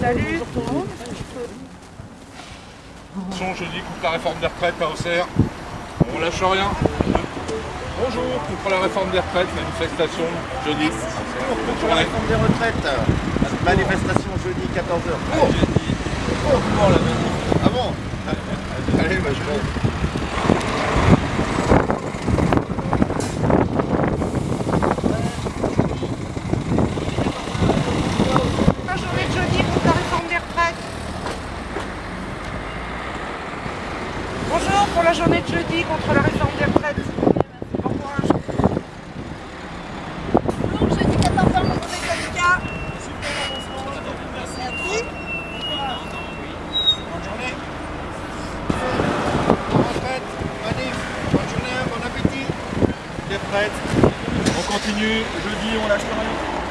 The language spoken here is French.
Salut. Son jeudi contre la réforme des retraites à Auxerre. On lâche rien. Bonjour, contre la réforme des retraites, manifestation jeudi. Pour la réforme des retraites, manifestation jeudi 14h. Oh Jeudi. Oh, la manif. Ah bon Allez, bah je vais. La journée de jeudi contre la réforme des retraites. Bonjour pour la journée de jeudi contre la réforme des retraites. Bon courage. Bonjour, jeudi 14 heures, mon collègue syndicat. Merci. Bonne journée. Retraite, manif, bonne journée, bon appétit. Les retraites. On continue, jeudi on lâche rien.